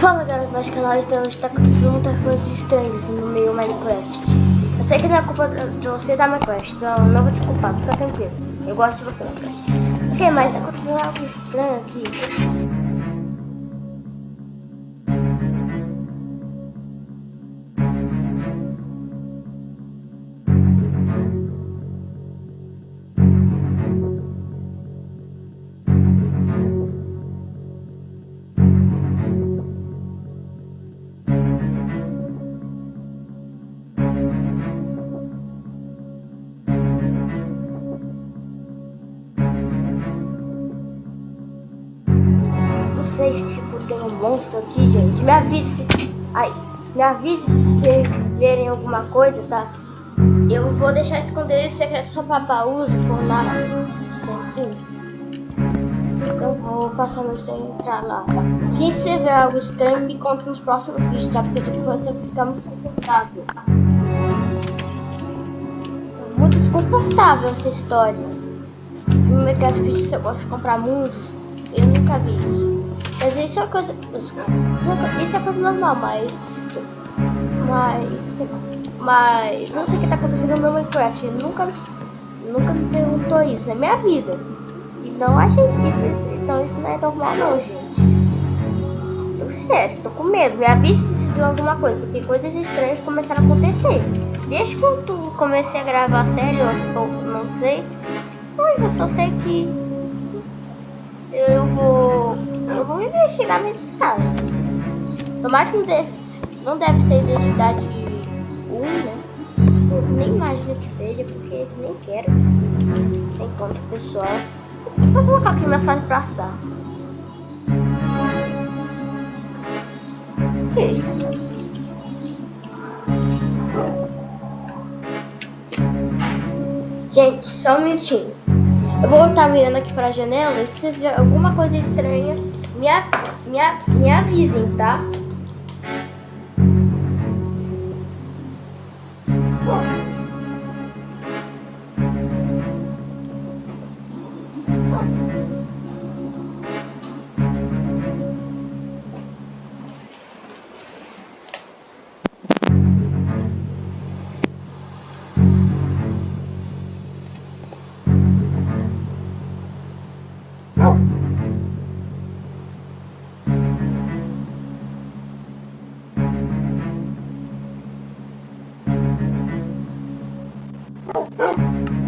Fala galera do nosso canal, então está acontecendo muitas coisas estranhas no meio Minecraft. Eu sei que não é culpa de você da Minecraft, então não vou te culpar, fica tranquilo. Eu gosto de você, Minecraft. Ok, mas está acontecendo algo estranho aqui. Vocês, tipo, tem um monstro aqui, gente. Me avise se... Ai, me avise se vocês verem alguma coisa, tá? Eu vou deixar esconder secreto só pra baús por lá. Assim. Então vou passar meu senho pra lá. Se você ver algo estranho, me conta nos próximos vídeos, tá? Porque tipo, você ficar muito desconfortável. Muito desconfortável essa história. No mercado de vídeo, você gosta de comprar mundos, eu nunca vi isso. Mas isso é coisa. É isso é coisa normal, mas. Mas. Mas. Não sei o que tá acontecendo no meu Minecraft. Nunca. Nunca me perguntou isso na minha vida. E não achei isso, isso. Então isso não é normal não, gente. Tô sério, tô com medo. Me avise se viu alguma coisa. Porque coisas estranhas começaram a acontecer. Desde eu comecei a gravar sério, eu não sei. Mas eu só sei que eu vou eu vou investigar nesse caso. Tomara que não deve, não deve ser identidade 1, né? Eu nem imagino que seja, porque nem quero. Enquanto pessoal. Vou colocar aqui minha fase pra assar. Que isso? Gente, só um minutinho. Eu vou estar mirando aqui para a janela e se vocês verem alguma coisa estranha, me, me, me avisem, tá? Oh,